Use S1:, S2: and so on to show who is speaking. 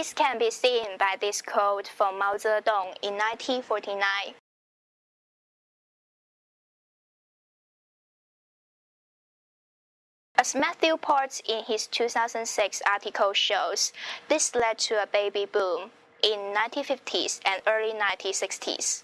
S1: This can be seen by this quote from Mao Zedong in 1949. As Matthew Ports in his 2006 article shows, this led to a baby boom in 1950s and early 1960s.